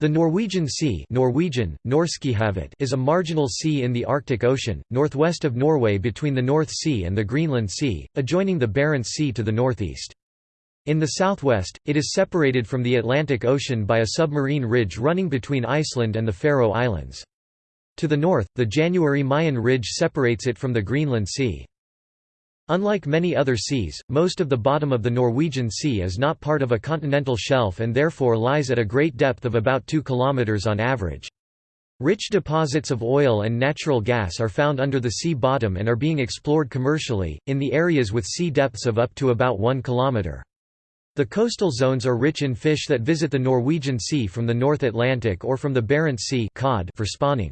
The Norwegian Sea Norwegian, is a marginal sea in the Arctic Ocean, northwest of Norway between the North Sea and the Greenland Sea, adjoining the Barents Sea to the northeast. In the southwest, it is separated from the Atlantic Ocean by a submarine ridge running between Iceland and the Faroe Islands. To the north, the January Mayen Ridge separates it from the Greenland Sea. Unlike many other seas, most of the bottom of the Norwegian Sea is not part of a continental shelf and therefore lies at a great depth of about 2 km on average. Rich deposits of oil and natural gas are found under the sea bottom and are being explored commercially, in the areas with sea depths of up to about 1 km. The coastal zones are rich in fish that visit the Norwegian Sea from the North Atlantic or from the Barents Sea for spawning.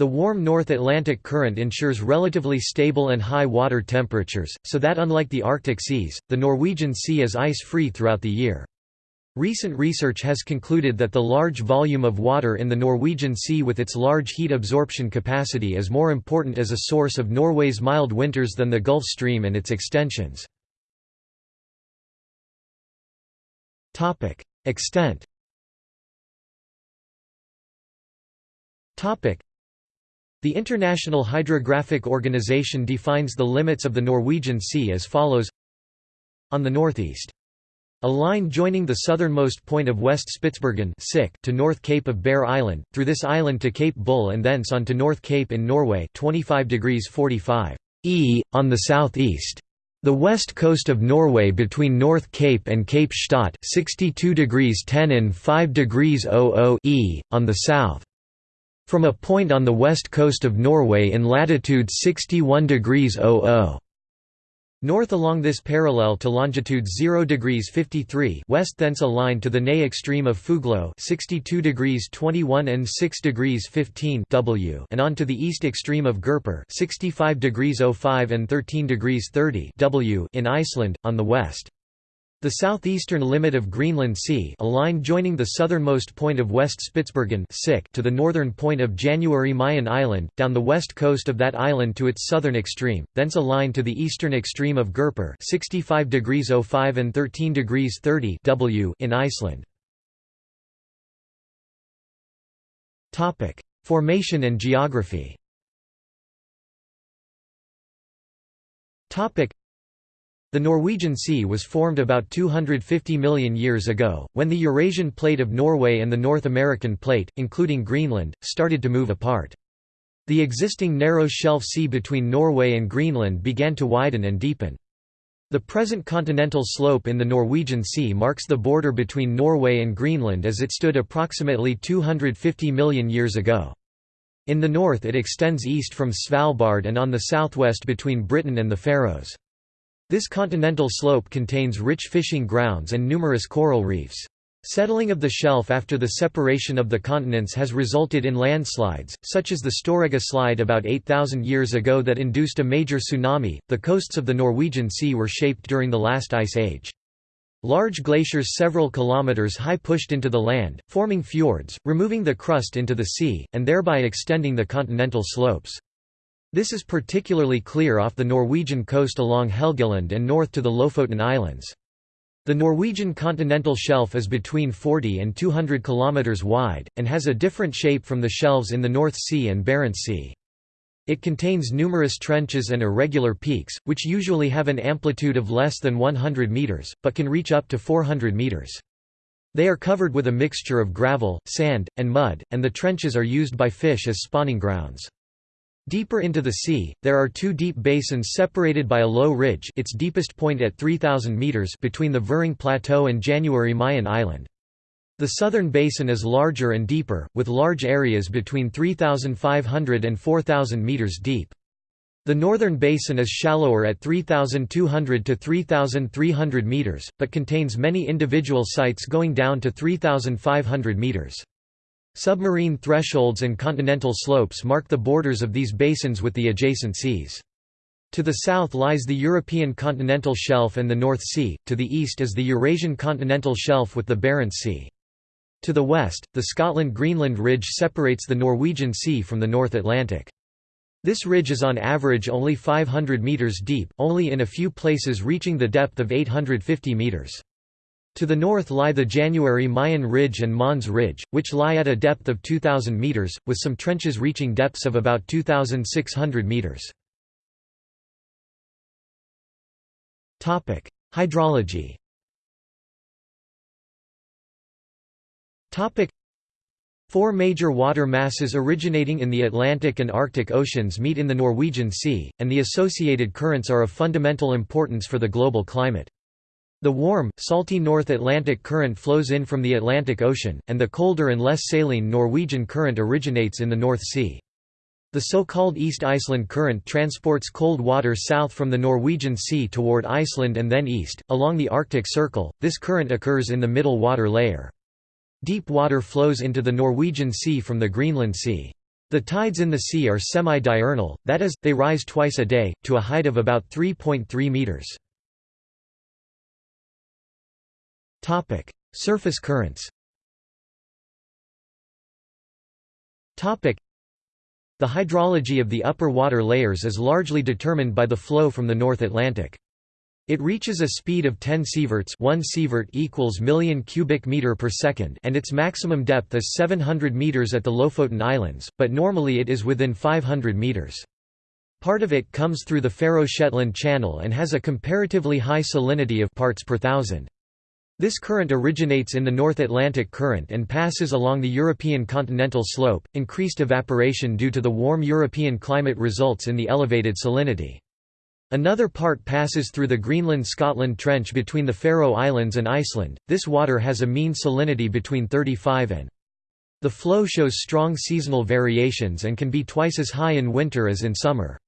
The warm North Atlantic current ensures relatively stable and high water temperatures, so that unlike the Arctic seas, the Norwegian Sea is ice-free throughout the year. Recent research has concluded that the large volume of water in the Norwegian Sea with its large heat absorption capacity is more important as a source of Norway's mild winters than the Gulf Stream and its extensions. Extent the International Hydrographic Organization defines the limits of the Norwegian Sea as follows On the northeast. A line joining the southernmost point of West Spitsbergen to North Cape of Bear Island, through this island to Cape Bull and thence on to North Cape in Norway 25 degrees 45 e, on the southeast. The west coast of Norway between North Cape and Cape Stad 62 degrees 10 and 5 degrees 00 e, on the south. From a point on the west coast of Norway in latitude 61 degrees 00 North along this parallel to longitude 0 degrees 53 west thence a line to the Ney extreme of Fuglo 62 degrees 21 and 6 degrees 15 w and on to the east extreme of Gerpir 65 degrees 05 and 13 degrees 30 w in Iceland, on the west. The southeastern limit of Greenland Sea a line joining the southernmost point of West Spitsbergen to the northern point of January Mayen Island, down the west coast of that island to its southern extreme, thence a line to the eastern extreme of Gerpir 65 degrees 05 and 13 degrees 30 w in Iceland. Formation and geography the Norwegian Sea was formed about 250 million years ago, when the Eurasian Plate of Norway and the North American Plate, including Greenland, started to move apart. The existing narrow shelf sea between Norway and Greenland began to widen and deepen. The present continental slope in the Norwegian Sea marks the border between Norway and Greenland as it stood approximately 250 million years ago. In the north it extends east from Svalbard and on the southwest between Britain and the Faroes. This continental slope contains rich fishing grounds and numerous coral reefs. Settling of the shelf after the separation of the continents has resulted in landslides, such as the Storegga slide about 8,000 years ago that induced a major tsunami. The coasts of the Norwegian Sea were shaped during the last ice age. Large glaciers several kilometers high pushed into the land, forming fjords, removing the crust into the sea, and thereby extending the continental slopes. This is particularly clear off the Norwegian coast along Helgeland and north to the Lofoten Islands. The Norwegian continental shelf is between 40 and 200 km wide, and has a different shape from the shelves in the North Sea and Barents Sea. It contains numerous trenches and irregular peaks, which usually have an amplitude of less than 100 meters, but can reach up to 400 meters. They are covered with a mixture of gravel, sand, and mud, and the trenches are used by fish as spawning grounds. Deeper into the sea, there are two deep basins separated by a low ridge its deepest point at 3,000 metres between the Vuring Plateau and January Mayen Island. The southern basin is larger and deeper, with large areas between 3,500 and 4,000 metres deep. The northern basin is shallower at 3,200 to 3,300 metres, but contains many individual sites going down to 3,500 metres. Submarine thresholds and continental slopes mark the borders of these basins with the adjacent seas. To the south lies the European continental shelf and the North Sea, to the east is the Eurasian continental shelf with the Barents Sea. To the west, the Scotland-Greenland Ridge separates the Norwegian Sea from the North Atlantic. This ridge is on average only 500 metres deep, only in a few places reaching the depth of 850 metres. To the north lie the January Mayen Ridge and Mohns Ridge, which lie at a depth of 2,000 metres, with some trenches reaching depths of about 2,600 metres. Hydrology Four major water masses originating in the Atlantic and Arctic Oceans meet in the Norwegian Sea, and the associated currents are of fundamental importance for the global climate. The warm, salty North Atlantic current flows in from the Atlantic Ocean, and the colder and less saline Norwegian current originates in the North Sea. The so-called East Iceland Current transports cold water south from the Norwegian Sea toward Iceland and then east, along the Arctic Circle. This current occurs in the middle water layer. Deep water flows into the Norwegian Sea from the Greenland Sea. The tides in the sea are semi-diurnal, that is, they rise twice a day, to a height of about 3.3 meters. Topic: Surface currents. Topic: The hydrology of the upper water layers is largely determined by the flow from the North Atlantic. It reaches a speed of 10 sieverts 1 sievert equals million cubic meter per second and its maximum depth is 700 meters at the Lofoten Islands, but normally it is within 500 meters. Part of it comes through the Faroe-Shetland Channel and has a comparatively high salinity of parts per thousand. This current originates in the North Atlantic Current and passes along the European continental slope. Increased evaporation due to the warm European climate results in the elevated salinity. Another part passes through the Greenland-Scotland Trench between the Faroe Islands and Iceland. This water has a mean salinity between 35 and. The flow shows strong seasonal variations and can be twice as high in winter as in summer.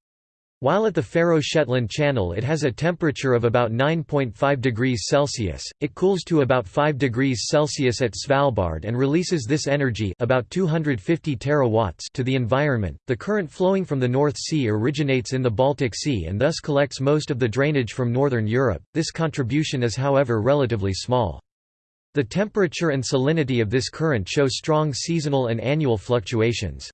While at the Faroe-Shetland Channel it has a temperature of about 9.5 degrees Celsius, it cools to about 5 degrees Celsius at Svalbard and releases this energy about 250 terawatts to the environment. The current flowing from the North Sea originates in the Baltic Sea and thus collects most of the drainage from northern Europe. This contribution is however relatively small. The temperature and salinity of this current show strong seasonal and annual fluctuations.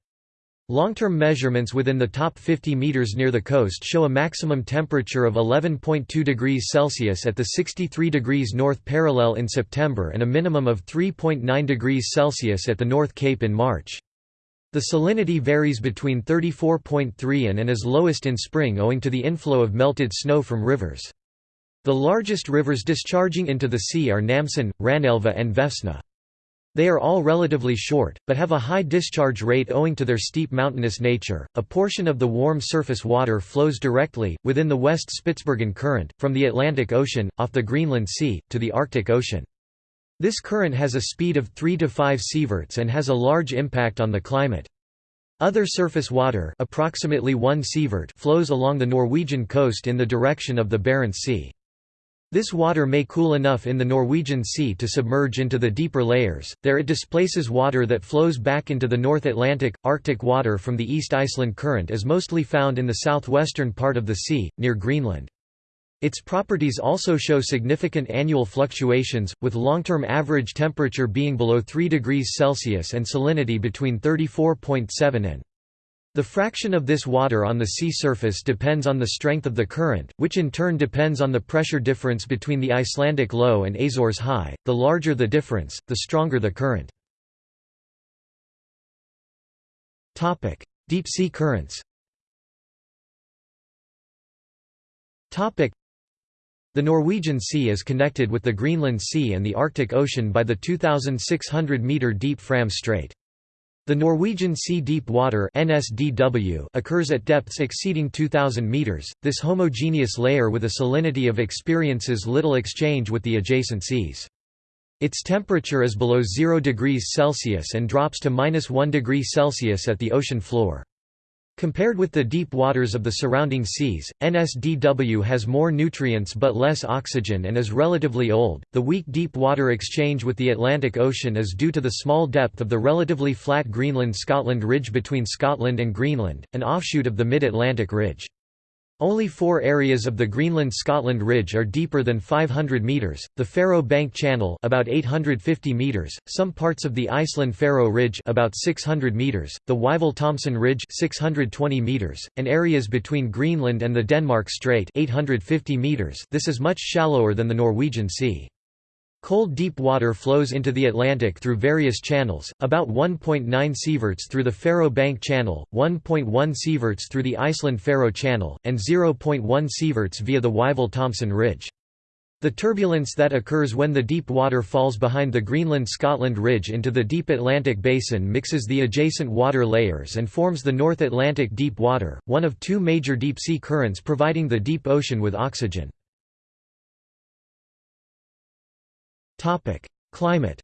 Long-term measurements within the top 50 meters near the coast show a maximum temperature of 11.2 degrees Celsius at the 63 degrees north parallel in September and a minimum of 3.9 degrees Celsius at the North Cape in March. The salinity varies between 34.3 and and is lowest in spring owing to the inflow of melted snow from rivers. The largest rivers discharging into the sea are Namsen, Ranelva and Vefsna. They are all relatively short, but have a high discharge rate owing to their steep mountainous nature. A portion of the warm surface water flows directly, within the West Spitsbergen Current, from the Atlantic Ocean, off the Greenland Sea, to the Arctic Ocean. This current has a speed of 3 to 5 sieverts and has a large impact on the climate. Other surface water approximately 1 sievert flows along the Norwegian coast in the direction of the Barents Sea. This water may cool enough in the Norwegian Sea to submerge into the deeper layers, there it displaces water that flows back into the North Atlantic. Arctic water from the East Iceland Current is mostly found in the southwestern part of the sea, near Greenland. Its properties also show significant annual fluctuations, with long-term average temperature being below 3 degrees Celsius and salinity between 34.7 and the fraction of this water on the sea surface depends on the strength of the current, which in turn depends on the pressure difference between the Icelandic low and Azores high. The larger the difference, the stronger the current. Topic: Deep sea currents. Topic: The Norwegian Sea is connected with the Greenland Sea and the Arctic Ocean by the 2600 meter deep Fram Strait. The Norwegian Sea Deep Water (NSDW) occurs at depths exceeding 2000 meters. This homogeneous layer with a salinity of experiences little exchange with the adjacent seas. Its temperature is below 0 degrees Celsius and drops to minus 1 degree Celsius at the ocean floor. Compared with the deep waters of the surrounding seas, NSDW has more nutrients but less oxygen and is relatively old. The weak deep water exchange with the Atlantic Ocean is due to the small depth of the relatively flat Greenland Scotland Ridge between Scotland and Greenland, an offshoot of the Mid Atlantic Ridge. Only four areas of the Greenland-Scotland Ridge are deeper than 500 metres, the Faroe Bank Channel about 850 metres, some parts of the Iceland-Faroe Ridge about 600 metres, the Wyville-Thomson Ridge 620 metres, and areas between Greenland and the Denmark Strait 850 metres this is much shallower than the Norwegian Sea. Cold deep water flows into the Atlantic through various channels, about 1.9 sieverts through the Faroe Bank Channel, 1.1 sieverts through the Iceland-Faroe Channel, and 0.1 sieverts via the Wyville-Thomson Ridge. The turbulence that occurs when the deep water falls behind the Greenland-Scotland Ridge into the deep Atlantic basin mixes the adjacent water layers and forms the North Atlantic deep water, one of two major deep-sea currents providing the deep ocean with oxygen. Climate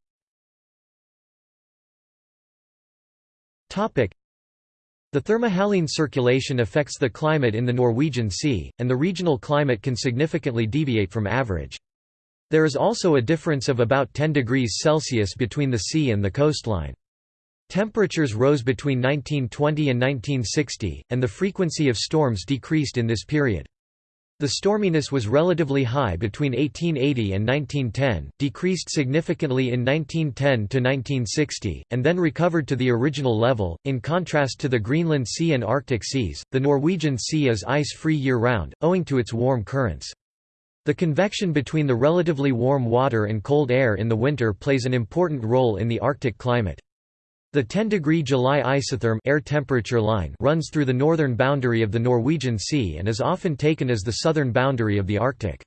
the thermohaline circulation affects the climate in the Norwegian Sea, and the regional climate can significantly deviate from average. There is also a difference of about 10 degrees Celsius between the sea and the coastline. Temperatures rose between 1920 and 1960, and the frequency of storms decreased in this period. The storminess was relatively high between 1880 and 1910, decreased significantly in 1910 to 1960, and then recovered to the original level. In contrast to the Greenland Sea and Arctic seas, the Norwegian Sea is ice-free year-round, owing to its warm currents. The convection between the relatively warm water and cold air in the winter plays an important role in the Arctic climate. The 10-degree July isotherm air temperature line runs through the northern boundary of the Norwegian Sea and is often taken as the southern boundary of the Arctic.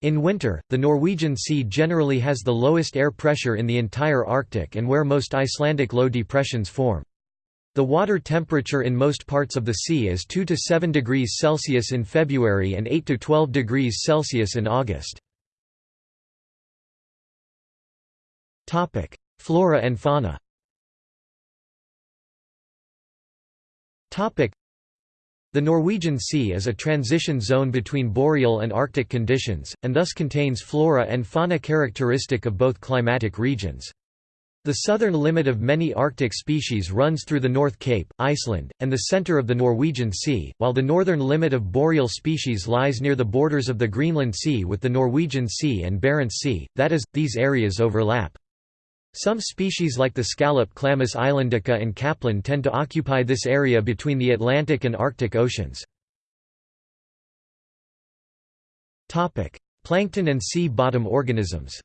In winter, the Norwegian Sea generally has the lowest air pressure in the entire Arctic and where most Icelandic low depressions form. The water temperature in most parts of the sea is 2 to 7 degrees Celsius in February and 8 to 12 degrees Celsius in August. Flora and fauna The Norwegian Sea is a transition zone between boreal and Arctic conditions, and thus contains flora and fauna characteristic of both climatic regions. The southern limit of many Arctic species runs through the North Cape, Iceland, and the centre of the Norwegian Sea, while the northern limit of boreal species lies near the borders of the Greenland Sea with the Norwegian Sea and Barents Sea, that is, these areas overlap. Some species like the scallop Chlamys islandica and caplin tend to occupy this area between the Atlantic and Arctic Oceans. Plankton and sea bottom organisms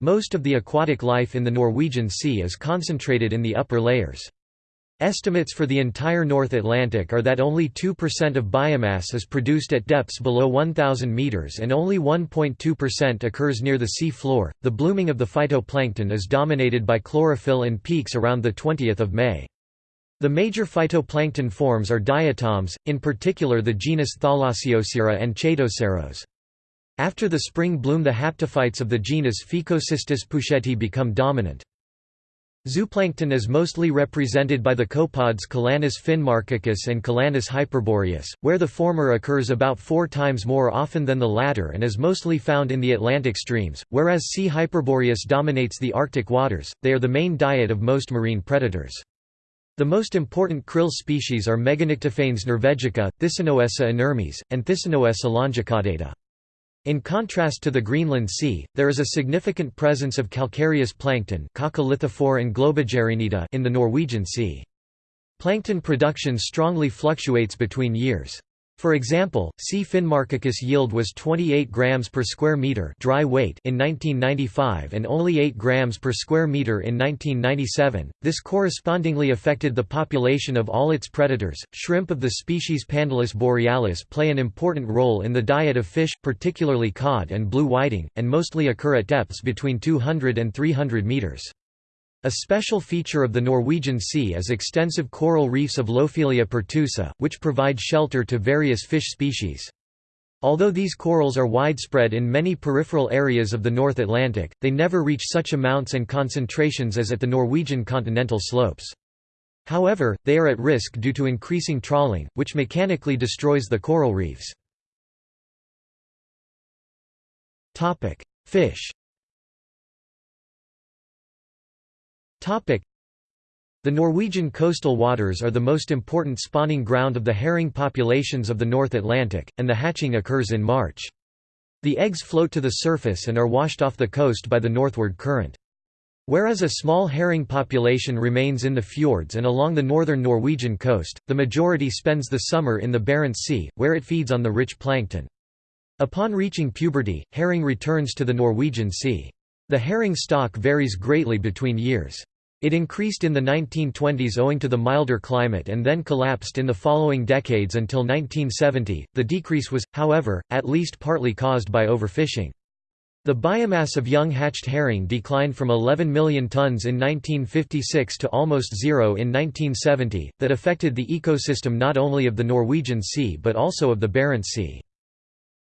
Most of the aquatic life in the Norwegian Sea is concentrated in the upper layers. Estimates for the entire North Atlantic are that only 2% of biomass is produced at depths below 1,000 meters and only 1.2% occurs near the sea floor. The blooming of the phytoplankton is dominated by chlorophyll and peaks around the 20th of May. The major phytoplankton forms are diatoms, in particular the genus Thalassiosira and Chaetoceros. After the spring bloom the haptophytes of the genus Phaeocystis poucheti become dominant. Zooplankton is mostly represented by the copods Calanus finmarchicus and Calanus hyperboreus, where the former occurs about four times more often than the latter and is mostly found in the Atlantic streams, whereas C. hyperboreus dominates the Arctic waters, they are the main diet of most marine predators. The most important krill species are Meganyctiphanes norvegica, Thysanoessa inermis, and Thysanoessa longicaudata. In contrast to the Greenland Sea, there is a significant presence of calcareous plankton in the Norwegian Sea. Plankton production strongly fluctuates between years. For example, C. finmarchicus yield was 28 grams per square meter dry weight in 1995 and only 8 grams per square meter in 1997. This correspondingly affected the population of all its predators. Shrimp of the species Pandalus borealis play an important role in the diet of fish, particularly cod and blue whiting, and mostly occur at depths between 200 and 300 meters. A special feature of the Norwegian Sea is extensive coral reefs of Lophelia pertusa, which provide shelter to various fish species. Although these corals are widespread in many peripheral areas of the North Atlantic, they never reach such amounts and concentrations as at the Norwegian continental slopes. However, they are at risk due to increasing trawling, which mechanically destroys the coral reefs. Fish The Norwegian coastal waters are the most important spawning ground of the herring populations of the North Atlantic, and the hatching occurs in March. The eggs float to the surface and are washed off the coast by the northward current. Whereas a small herring population remains in the fjords and along the northern Norwegian coast, the majority spends the summer in the Barents Sea, where it feeds on the rich plankton. Upon reaching puberty, herring returns to the Norwegian Sea. The herring stock varies greatly between years. It increased in the 1920s owing to the milder climate and then collapsed in the following decades until 1970. The decrease was, however, at least partly caused by overfishing. The biomass of young hatched herring declined from 11 million tons in 1956 to almost zero in 1970, that affected the ecosystem not only of the Norwegian Sea but also of the Barents Sea.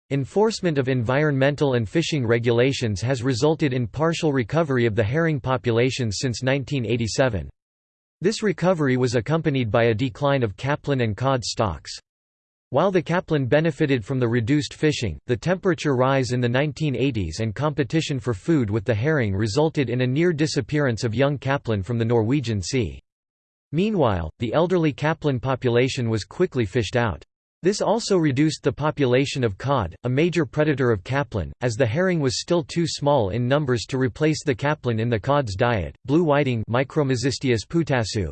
Enforcement of environmental and fishing regulations has resulted in partial recovery of the herring populations since 1987. This recovery was accompanied by a decline of capelin and cod stocks. While the capelin benefited from the reduced fishing, the temperature rise in the 1980s and competition for food with the herring resulted in a near disappearance of young capelin from the Norwegian Sea. Meanwhile, the elderly capelin population was quickly fished out. This also reduced the population of cod, a major predator of capelin, as the herring was still too small in numbers to replace the capelin in the cod's diet. Blue whiting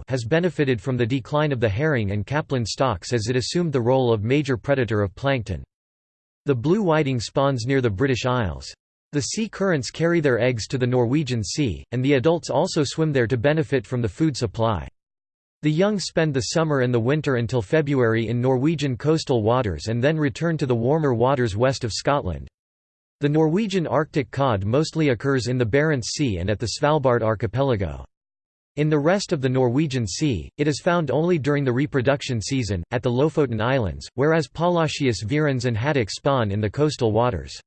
has benefited from the decline of the herring and capelin stocks as it assumed the role of major predator of plankton. The blue whiting spawns near the British Isles. The sea currents carry their eggs to the Norwegian Sea, and the adults also swim there to benefit from the food supply. The young spend the summer and the winter until February in Norwegian coastal waters and then return to the warmer waters west of Scotland. The Norwegian Arctic cod mostly occurs in the Barents Sea and at the Svalbard archipelago. In the rest of the Norwegian Sea, it is found only during the reproduction season, at the Lofoten Islands, whereas Pollachius virens and haddock spawn in the coastal waters.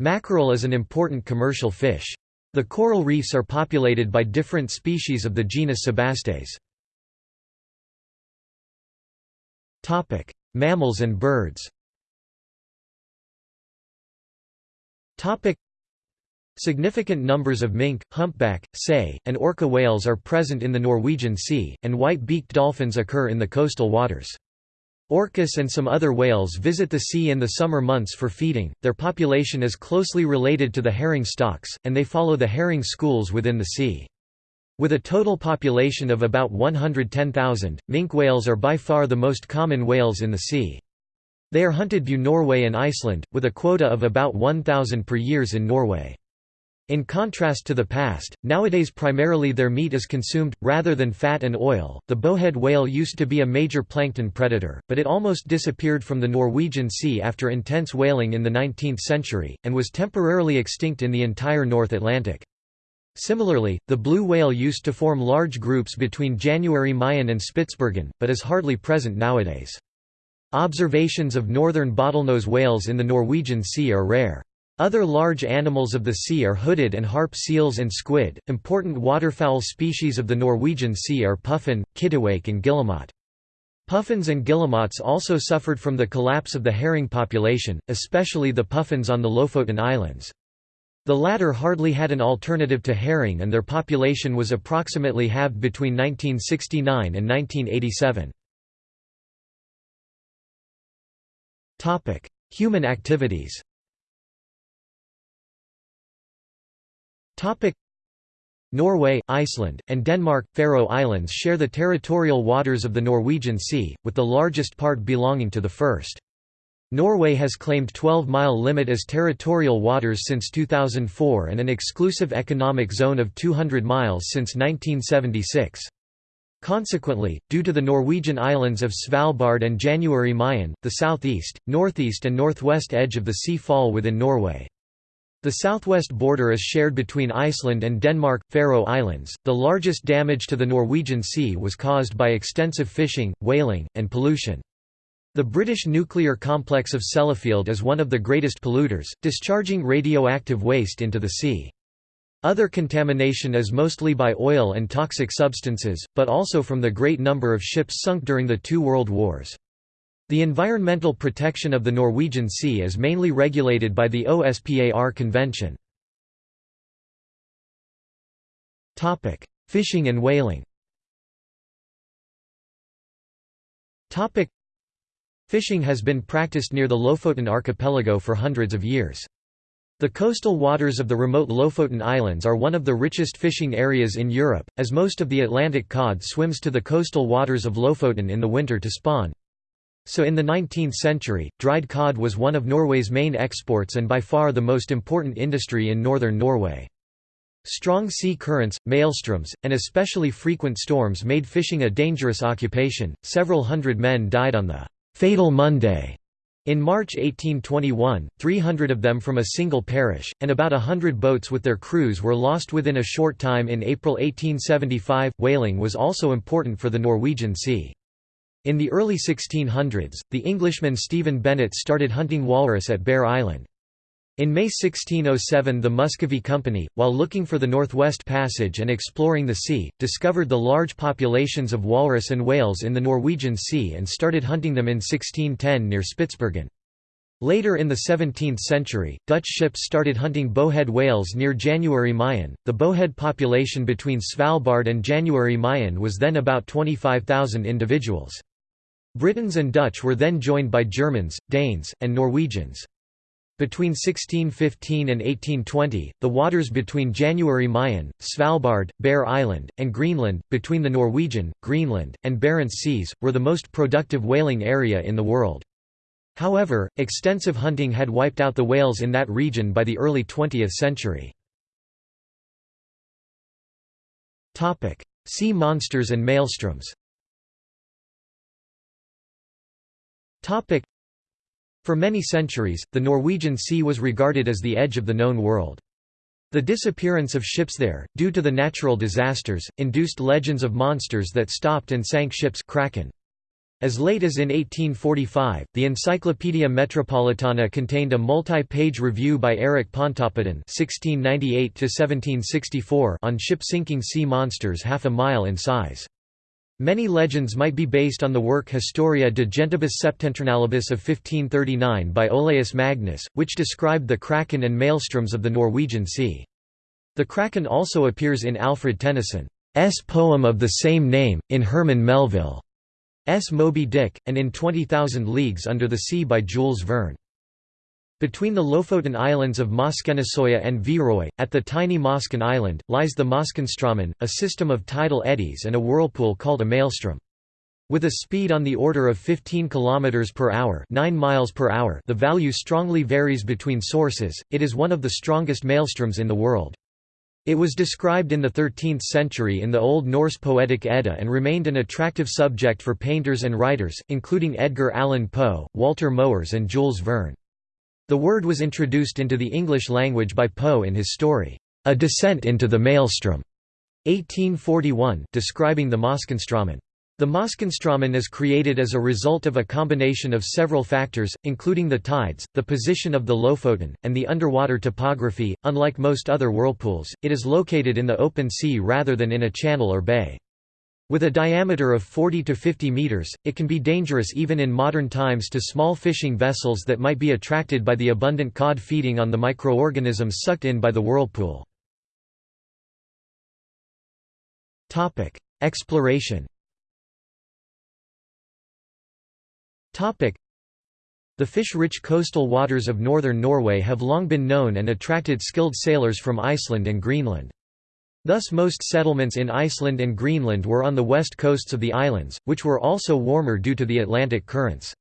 Mackerel is an important commercial fish. The coral reefs are populated by different species of the genus Sebastes. Topic: Mammals and birds. Topic: Significant numbers of minke, humpback, sei, and orca whales are present in the Norwegian Sea, and white-beaked dolphins occur in the coastal waters. Orcas and some other whales visit the sea in the summer months for feeding. Their population is closely related to the herring stocks, and they follow the herring schools within the sea. With a total population of about 110,000, minke whales are by far the most common whales in the sea. They are hunted by Norway and Iceland, with a quota of about 1,000 per years in Norway. In contrast to the past, nowadays primarily their meat is consumed, rather than fat and oil. The bowhead whale used to be a major plankton predator, but it almost disappeared from the Norwegian Sea after intense whaling in the 19th century, and was temporarily extinct in the entire North Atlantic. Similarly, the blue whale used to form large groups between January Mayen and Spitsbergen, but is hardly present nowadays. Observations of northern bottlenose whales in the Norwegian Sea are rare. Other large animals of the sea are hooded and harp seals and squid. Important waterfowl species of the Norwegian Sea are puffin, kittiwake, and guillemot. Puffins and guillemots also suffered from the collapse of the herring population, especially the puffins on the Lofoten Islands. The latter hardly had an alternative to herring and their population was approximately halved between 1969 and 1987. Human activities Norway, Iceland, and Denmark, Faroe Islands share the territorial waters of the Norwegian Sea, with the largest part belonging to the first. Norway has claimed 12-mile limit as territorial waters since 2004 and an exclusive economic zone of 200 miles since 1976. Consequently, due to the Norwegian islands of Svalbard and January Mayen, the southeast, northeast and northwest edge of the sea fall within Norway. The southwest border is shared between Iceland and Denmark, Faroe Islands. The largest damage to the Norwegian Sea was caused by extensive fishing, whaling, and pollution. The British nuclear complex of Sellafield is one of the greatest polluters, discharging radioactive waste into the sea. Other contamination is mostly by oil and toxic substances, but also from the great number of ships sunk during the two world wars. The environmental protection of the Norwegian Sea is mainly regulated by the OSPAR Convention. Fishing and whaling Fishing has been practiced near the Lofoten archipelago for hundreds of years. The coastal waters of the remote Lofoten Islands are one of the richest fishing areas in Europe, as most of the Atlantic cod swims to the coastal waters of Lofoten in the winter to spawn. So in the 19th century, dried cod was one of Norway's main exports and by far the most important industry in northern Norway. Strong sea currents, maelstroms, and especially frequent storms made fishing a dangerous occupation. Several hundred men died on the Fatal Monday in March 1821, 300 of them from a single parish, and about a hundred boats with their crews were lost within a short time in April 1875. Whaling was also important for the Norwegian Sea. In the early 1600s, the Englishman Stephen Bennett started hunting walrus at Bear Island. In May 1607 the Muscovy Company, while looking for the Northwest Passage and exploring the sea, discovered the large populations of walrus and whales in the Norwegian Sea and started hunting them in 1610 near Spitsbergen. Later in the 17th century, Dutch ships started hunting bowhead whales near January Mayen. The bowhead population between Svalbard and January Mayen was then about 25,000 individuals. Britons and Dutch were then joined by Germans, Danes, and Norwegians. Between 1615 and 1820, the waters between January Mayen, Svalbard, Bear Island, and Greenland, between the Norwegian, Greenland, and Barents Seas, were the most productive whaling area in the world. However, extensive hunting had wiped out the whales in that region by the early 20th century. Sea monsters and maelstroms for many centuries, the Norwegian Sea was regarded as the edge of the known world. The disappearance of ships there, due to the natural disasters, induced legends of monsters that stopped and sank ships kraken. As late as in 1845, the Encyclopaedia Metropolitana contained a multi-page review by Eric Pontoppidan (1698–1764) on ship-sinking sea monsters half a mile in size. Many legends might be based on the work Historia de Gentibus Septentrionalibus of 1539 by Olaus Magnus, which described the kraken and maelstroms of the Norwegian Sea. The kraken also appears in Alfred Tennyson's poem of the same name, in Herman Melville's Moby Dick, and in 20,000 Leagues Under the Sea by Jules Verne. Between the Lofoten islands of Moskenesøya and Viðoy, at the tiny Mosken Island, lies the Moskenstraumen, a system of tidal eddies and a whirlpool called a maelstrom. With a speed on the order of 15 km per hour, 9 miles per hour, the value strongly varies between sources. It is one of the strongest maelstroms in the world. It was described in the 13th century in the Old Norse Poetic Edda and remained an attractive subject for painters and writers, including Edgar Allan Poe, Walter Moers and Jules Verne. The word was introduced into the English language by Poe in his story, A Descent into the Maelstrom, 1841, describing the Moskenstraumen. The Moskenstraumen is created as a result of a combination of several factors, including the tides, the position of the Lofoten, and the underwater topography. Unlike most other whirlpools, it is located in the open sea rather than in a channel or bay. With a diameter of 40 to 50 meters, it can be dangerous even in modern times to small fishing vessels that might be attracted by the abundant cod feeding on the microorganisms sucked in by the whirlpool. Exploration the fish-rich coastal waters of northern Norway have long been known and attracted skilled sailors from Iceland and Greenland. Thus most settlements in Iceland and Greenland were on the west coasts of the islands, which were also warmer due to the Atlantic currents.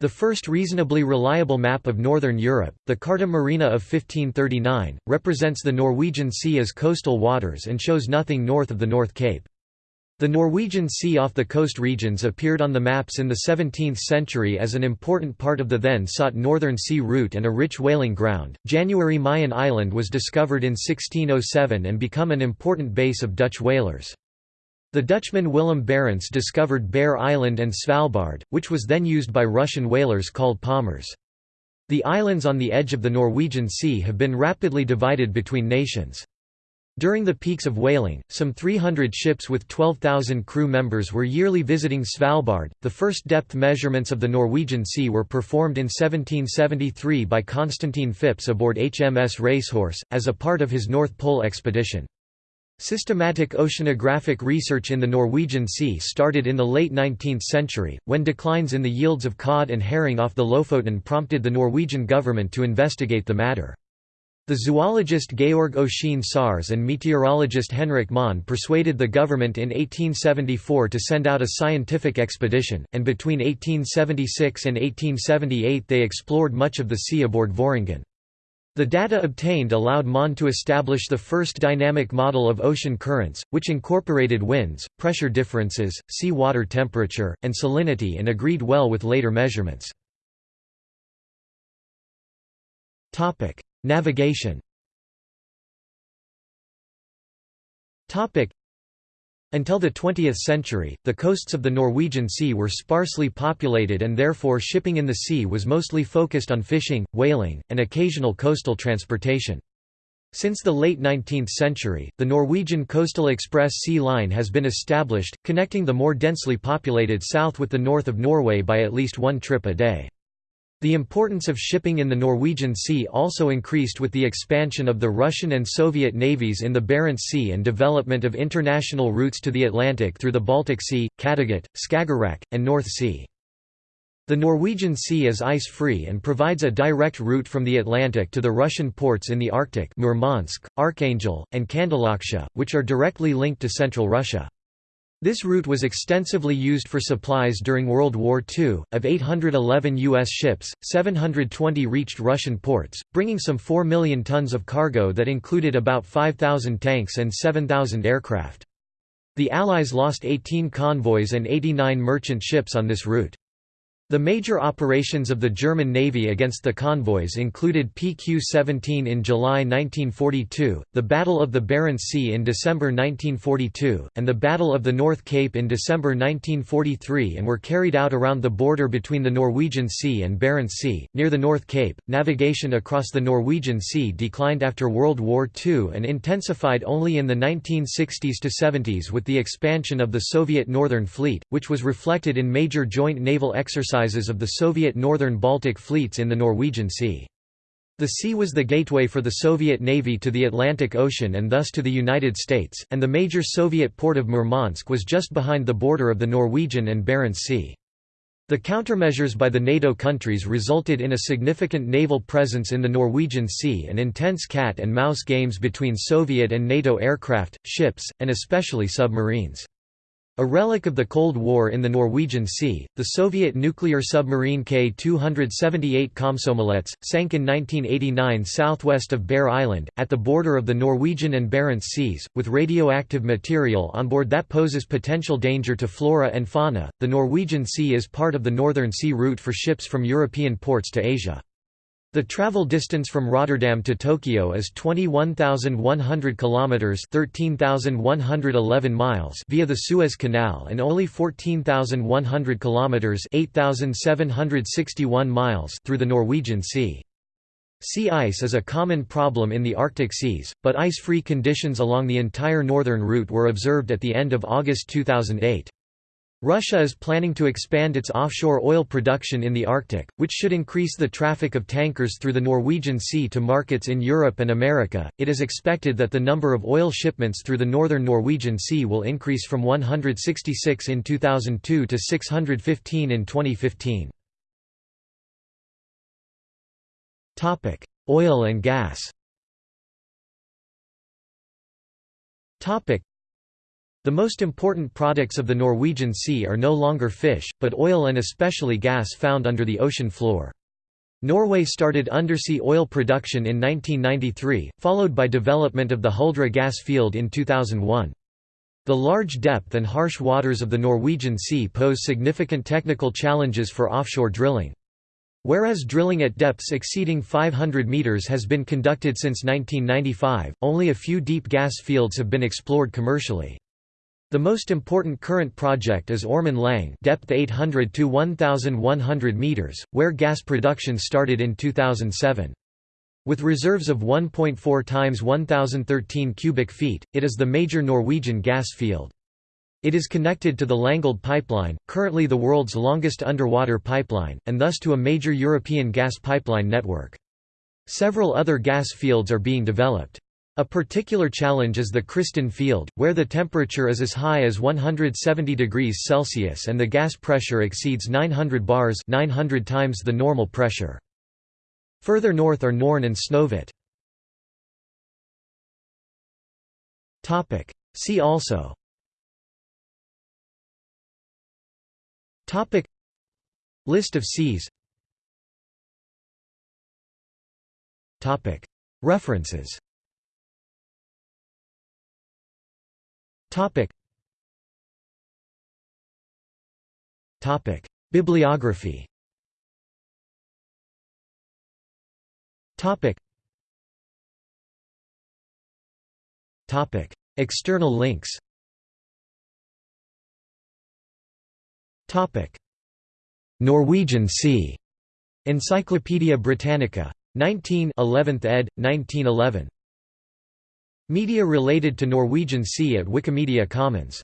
The first reasonably reliable map of northern Europe, the Carta Marina of 1539, represents the Norwegian Sea as coastal waters and shows nothing north of the North Cape. The Norwegian Sea off the coast regions appeared on the maps in the 17th century as an important part of the then sought Northern Sea route and a rich whaling ground. January Mayen Island was discovered in 1607 and become an important base of Dutch whalers. The Dutchman Willem Barents discovered Bear Island and Svalbard, which was then used by Russian whalers called palmers. The islands on the edge of the Norwegian Sea have been rapidly divided between nations. During the peaks of whaling, some 300 ships with 12,000 crew members were yearly visiting Svalbard. The first depth measurements of the Norwegian Sea were performed in 1773 by Constantine Phipps aboard HMS Racehorse, as a part of his North Pole expedition. Systematic oceanographic research in the Norwegian Sea started in the late 19th century, when declines in the yields of cod and herring off the Lofoten prompted the Norwegian government to investigate the matter. The zoologist Georg Ossian Sars and meteorologist Henrik Mohn persuaded the government in 1874 to send out a scientific expedition, and between 1876 and 1878 they explored much of the sea aboard Voringen. The data obtained allowed Mohn to establish the first dynamic model of ocean currents, which incorporated winds, pressure differences, sea water temperature, and salinity and agreed well with later measurements. Navigation until the 20th century, the coasts of the Norwegian Sea were sparsely populated and therefore shipping in the sea was mostly focused on fishing, whaling, and occasional coastal transportation. Since the late 19th century, the Norwegian Coastal Express Sea Line has been established, connecting the more densely populated south with the north of Norway by at least one trip a day. The importance of shipping in the Norwegian Sea also increased with the expansion of the Russian and Soviet navies in the Barents Sea and development of international routes to the Atlantic through the Baltic Sea, Kattegat, Skagerrak, and North Sea. The Norwegian Sea is ice-free and provides a direct route from the Atlantic to the Russian ports in the Arctic Murmansk, Archangel, and Kandalaksha, which are directly linked to central Russia. This route was extensively used for supplies during World War II. Of 811 U.S. ships, 720 reached Russian ports, bringing some 4 million tons of cargo that included about 5,000 tanks and 7,000 aircraft. The Allies lost 18 convoys and 89 merchant ships on this route. The major operations of the German Navy against the convoys included PQ-17 in July 1942, the Battle of the Barents Sea in December 1942, and the Battle of the North Cape in December 1943 and were carried out around the border between the Norwegian Sea and Barents Sea. Near the North Cape, navigation across the Norwegian Sea declined after World War II and intensified only in the 1960s to 70s with the expansion of the Soviet Northern Fleet, which was reflected in major joint naval exercises exercises of the Soviet northern Baltic fleets in the Norwegian Sea. The sea was the gateway for the Soviet Navy to the Atlantic Ocean and thus to the United States, and the major Soviet port of Murmansk was just behind the border of the Norwegian and Barents Sea. The countermeasures by the NATO countries resulted in a significant naval presence in the Norwegian Sea and intense cat and mouse games between Soviet and NATO aircraft, ships, and especially submarines. A relic of the Cold War in the Norwegian Sea, the Soviet nuclear submarine K-278 Komsomolets, sank in 1989 southwest of Bear Island, at the border of the Norwegian and Barents Seas, with radioactive material on board that poses potential danger to flora and fauna. The Norwegian Sea is part of the Northern Sea route for ships from European ports to Asia. The travel distance from Rotterdam to Tokyo is 21,100 kilometers, 13,111 miles via the Suez Canal and only 14,100 kilometers, 8,761 miles through the Norwegian Sea. Sea ice is a common problem in the Arctic seas, but ice-free conditions along the entire northern route were observed at the end of August 2008. Russia is planning to expand its offshore oil production in the Arctic, which should increase the traffic of tankers through the Norwegian Sea to markets in Europe and America. It is expected that the number of oil shipments through the northern Norwegian Sea will increase from 166 in 2002 to 615 in 2015. Topic: Oil and gas. Topic: the most important products of the Norwegian Sea are no longer fish, but oil and especially gas found under the ocean floor. Norway started undersea oil production in 1993, followed by development of the Huldra gas field in 2001. The large depth and harsh waters of the Norwegian Sea pose significant technical challenges for offshore drilling. Whereas drilling at depths exceeding 500 meters has been conducted since 1995, only a few deep gas fields have been explored commercially. The most important current project is Ormen Lange depth 800 to 1,100 meters, where gas production started in 2007. With reserves of 1.4 times 1,013 cubic feet, it is the major Norwegian gas field. It is connected to the Langeled pipeline, currently the world's longest underwater pipeline, and thus to a major European gas pipeline network. Several other gas fields are being developed. A particular challenge is the Kristin field, where the temperature is as high as 170 degrees Celsius and the gas pressure exceeds 900 bars 900 times the normal pressure. Further north are Norn and Snøhvit. See also. Topic. List of seas. Topic. References Topic. Topic. Bibliography. Topic. Topic. External links. Topic. Norwegian Sea. Encyclopædia Britannica. 19 11th ed. 1911 Media related to Norwegian Sea at Wikimedia Commons